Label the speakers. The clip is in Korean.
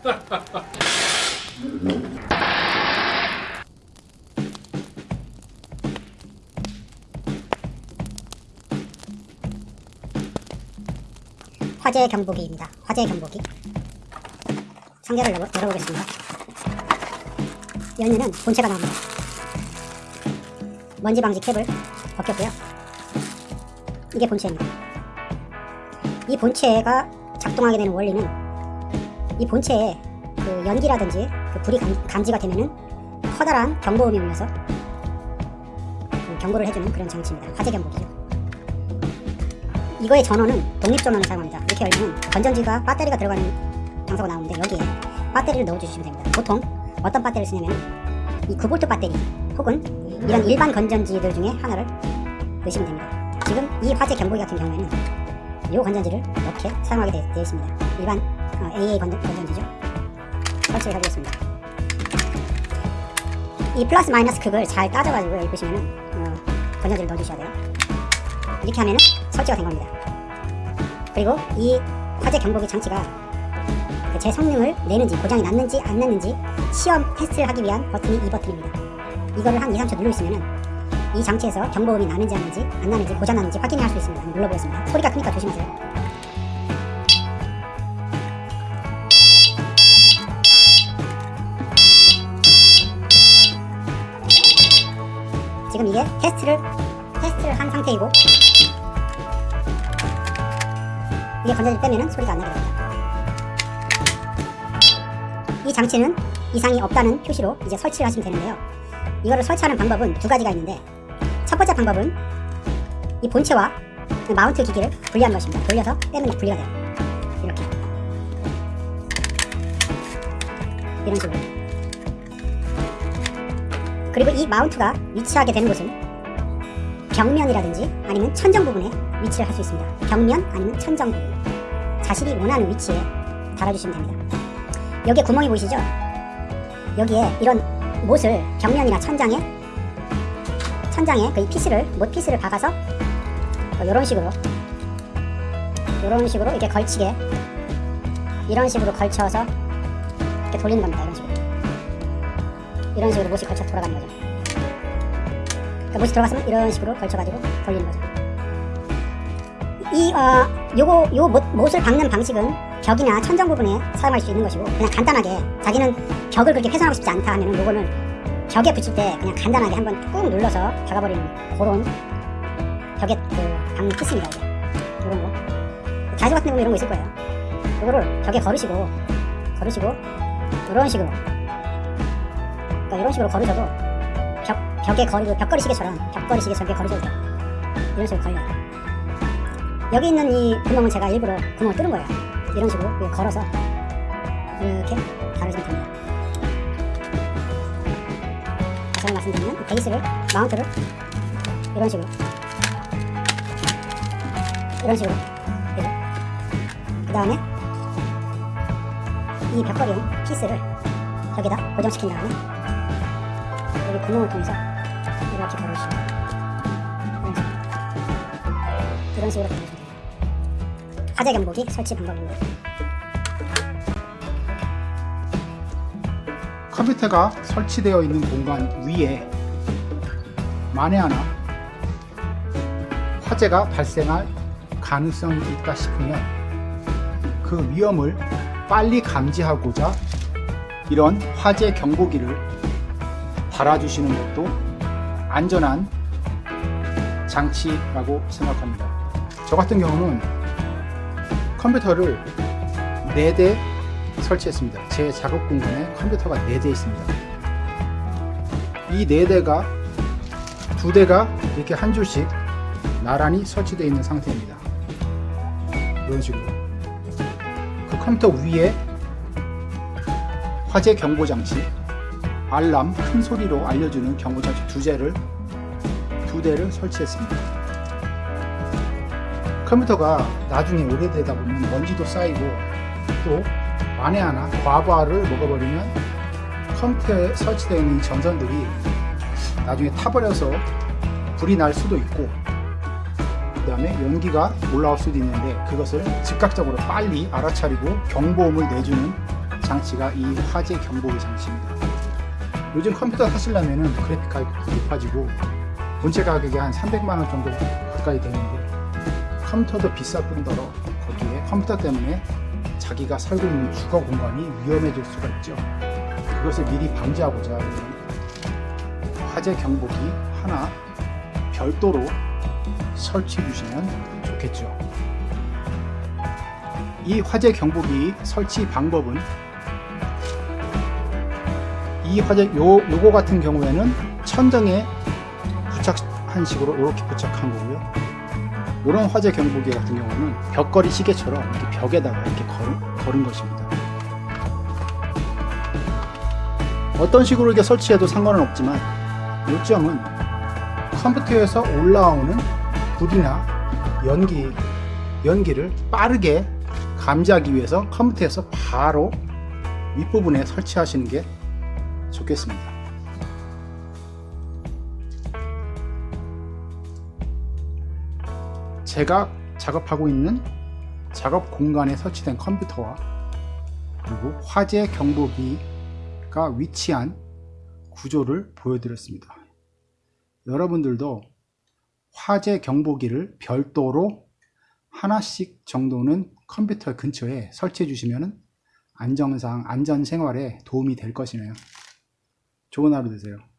Speaker 1: 화재 경보기입니다. 화재 경보기. 상자를 열어, 열어보겠습니다. 열면은 본체가 나옵니다. 먼지 방지 캡을 벗겼고요. 이게 본체입니다. 이 본체가 작동하게 되는 원리는 이 본체에 그 연기라든지 그 불이 감, 감지가 되면은 커다란 경보음이 울려서 그 경고를 해주는 그런 장치입니다. 화재 경보기죠. 이거의 전원은 독립 전원을 사용합니다. 이렇게 열면 건전지가 배터리가 들어가는 장소가 나오는데 여기에 배터리를 넣어주시면 됩니다. 보통 어떤 배터리를 쓰냐면 이 9V 배터리 혹은 이런 일반 건전지들 중에 하나를 넣으시면 됩니다. 지금 이 화재 경보기 같은 경우에는 이 건전지를 이렇게 사용하게 되어 있습니다. 일반 어, AA 건전, 건전지죠. 설치를 해보겠습니다. 이 플러스 마이너스 극을 잘 따져가지고 여기 보시면은 어, 건전지를 넣어주셔야 돼요. 이렇게 하면은 설치가 된 겁니다. 그리고 이 화재 경보기 장치가 그제 성능을 내는지 고장이 났는지 안 났는지 시험 테스트를 하기 위한 버튼이 이 버튼입니다. 이거를 한 2, 3초 누르고 있으면은 이 장치에서 경보음이 나는지 안 나는지 안 나는지 고장 나는지 확인할 수 있습니다. 눌러보겠습니다. 소리가 크니까 조심하세요. 이게 테스트를 테스트를 한 상태이고 이게 건전지 빼면은 소리가 안 나게 됩니다. 이 장치는 이상이 없다는 표시로 이제 설치를 하시면 되는데요. 이거를 설치하는 방법은 두 가지가 있는데 첫 번째 방법은 이 본체와 그 마운트 기기를 분리하는 것입니다. 돌려서 빼면 분리가 돼요. 이렇게 이런 식으로 그리고 이 마운트가 위치하게 되는 곳은 벽면이라든지 아니면 천정 부분에 위치를 할 수 있습니다. 벽면 아니면 천정 부분 자신이 원하는 위치에 달아주시면 됩니다. 여기에 구멍이 보이시죠? 여기에 이런 못을 벽면이나 천장에 천장에 그이 피스를 못 피스를 박아서 이런 식으로 이런 식으로 이렇게 걸치게 이런 식으로 걸쳐서 이렇게 돌리는 겁니다. 이런 식으로 이런 식으로 못이 걸쳐 돌아가는 거죠. 그러니까 못이 들어갔으면 이런 식으로 걸쳐가지고 돌리는 거죠. 이, 어, 요거, 요 못, 못을 박는 방식은 벽이나 천정 부분에 사용할 수 있는 것이고, 그냥 간단하게, 자기는 벽을 그렇게 훼손하고 싶지 않다 하면은 요거는 벽에 붙일 때 그냥 간단하게 한번 꾹 눌러서 박아버리는 그런 벽에 그 박는 피스입니다, 이게. 요런 거. 자주 같은 경우 이런 거 있을 거예요. 요거를 벽에 걸으시고, 걸으시고, 이런 식으로. 그러니까 이런 식으로 걸으셔도 벽, 벽에 거리고, 벽걸이 시계처럼, 벽걸이 시계처럼 이렇게 걸으셔도 돼요. 이런 식으로 걸려요. 여기 있는 이 구멍은 제가 일부러 구멍을 뚫은 거예요. 이런 식으로 걸어서 이렇게 달아주면 됩니다. 한번 말씀드리면 베이스를 마운트를 이런 식으로 이런 식으로. 그 다음에 이 벽걸이용 피스를 여기다 고정시킨 다음에 여기 구멍을 통해서 이렇게 걸어주시면 식으로 이런 식으로 걸어주시면 됩니다. 화재 경보기 설치 방법입니다.
Speaker 2: 컴퓨터가 설치되어 있는 공간 위에 만에 하나 화재가 발생할 가능성이 있다 싶으면 그 위험을 빨리 감지하고자 이런 화재 경보기를 달아주시는 것도 안전한 장치라고 생각합니다. 저 같은 경우는 컴퓨터를 4대 설치했습니다. 제 작업 공간에 컴퓨터가 4대 있습니다. 이 4대가 2대가 이렇게 한 줄씩 나란히 설치되어 있는 상태입니다. 이런 식으로 그 컴퓨터 위에 화재 경보 장치 알람 큰 소리로 알려주는 경보 장치 두 대를 두 대를 설치했습니다. 컴퓨터가 나중에 오래되다 보면 먼지도 쌓이고 또 만에 하나 과부하를 먹어버리면 컴퓨터에 설치되어 있는 이 전선들이 나중에 타버려서 불이 날 수도 있고 그 다음에 연기가 올라올 수도 있는데 그것을 즉각적으로 빨리 알아차리고 경보음을 내주는 장치가 이 화재 경보기 장치입니다. 요즘 컴퓨터 사시려면은 그래픽 가격이 높아지고 본체 가격이 한 300만원 정도 가까이 되는데 컴퓨터도 비쌀 뿐더러 거기에 컴퓨터 때문에 자기가 살고 있는 주거 공간이 위험해질 수가 있죠. 그것을 미리 방지하고자 이 화재 경보기 하나 별도로 설치해 주시면 좋겠죠. 이 화재 경보기 설치 방법은 이 화재 요 요거 같은 경우에는 천정에 부착한 식으로 이렇게 부착한 거고요. 이런 화재 경보기 같은 경우는 벽걸이 시계처럼 이렇게 벽에다가 이렇게 걸은, 걸은 것입니다. 어떤 식으로 이렇게 설치해도 상관은 없지만 요점은 컴퓨터에서 올라오는 불이나 연기, 연기를 빠르게 감지하기 위해서 컴퓨터에서 바로 윗부분에 설치하시는 게 좋겠습니다. 제가 작업하고 있는 작업 공간에 설치된 컴퓨터와 그리고 화재 경보기가 위치한 구조를 보여드렸습니다. 여러분들도 화재 경보기를 별도로 하나씩 정도는 컴퓨터 근처에 설치해 주시면 안정상 안전 생활에 도움이 될 것이네요. 좋은 하루 되세요.